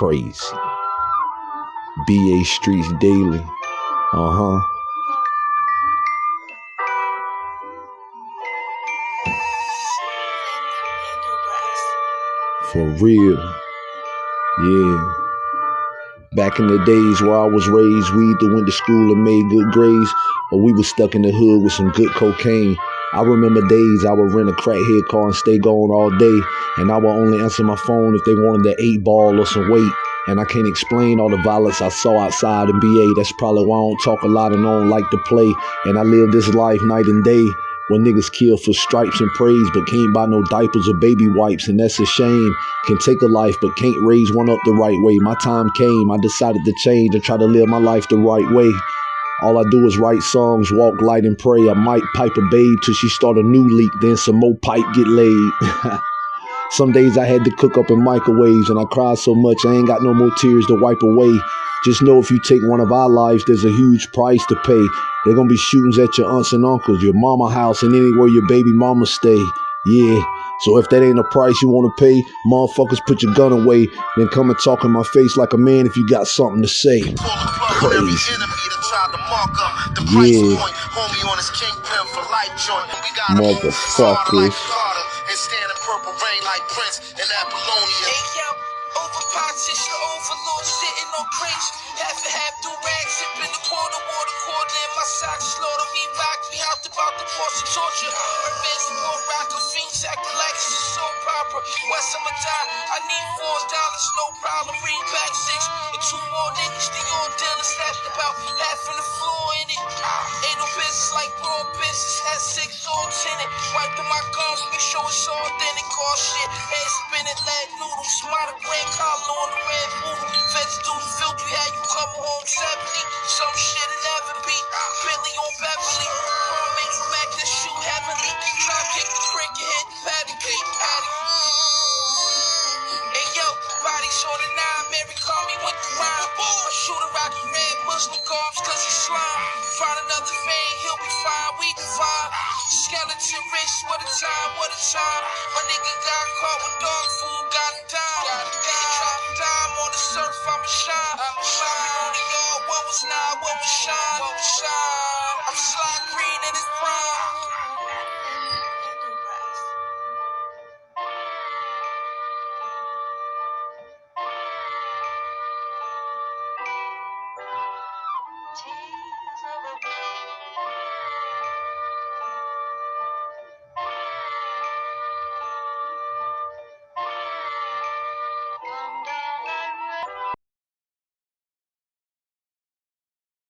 crazy. BA Streets Daily. Uh huh. For real. Yeah. Back in the days where I was raised, we either went to school and made good grades, or we was stuck in the hood with some good cocaine. I remember days I would rent a crackhead car and stay gone all day, and I would only answer my phone if they wanted the eight ball or some weight. And I can't explain all the violence I saw outside in BA. That's probably why I don't talk a lot and don't like to play. And I live this life night and day. When niggas kill for stripes and praise, but can't buy no diapers or baby wipes, and that's a shame. Can take a life, but can't raise one up the right way. My time came, I decided to change and try to live my life the right way. All I do is write songs, walk light and pray. I might pipe a babe till she start a new leak, then some more pipe get laid. some days I had to cook up in microwaves and I cried so much I ain't got no more tears to wipe away. Just know if you take one of our lives, there's a huge price to pay. They're gonna be shootings at your aunts and uncles, your mama house, and anywhere your baby mama stay. Yeah. So if that ain't a price you wanna pay, motherfuckers put your gun away, then come and talk in my face like a man if you got something to say. Crazy. Yeah. Point. Homie on his kingpin for life joint. We got Motherfuckers. And standing purple rain like Prince and Apollonia. Hey, yeah, over Politician overlord sitting on crates. Half and half do rags, sipping the quarter water quarter in my socks. Slaughter me rock me out about the force of torture. Revenge more rock of fiends acting like it's a soap opera. West I'ma die, I need four dollars, no problem. Bring back six and two more niggas. The on dealers left about raw business. Had six on tenant. Wiping my gums, make sure it's all then it cost shit. Head spinning lead noodles, modern brand collar on the red boot. Feds do the filthy, had you come home 70. Some shit it never be. Billy on Beverly. Pearl made you Mac that shoe heavenly. Try kick the prick, your head, patty cake, patty. Hey yo, bodies on the nine, Mary call me with the rhyme. I shoot a rocky red Muslim garbs cause he slime. Find another vein, he'll be fine, we divine. Skeleton wrist, what a time, what a time. My nigga got caught with dog food, got him down.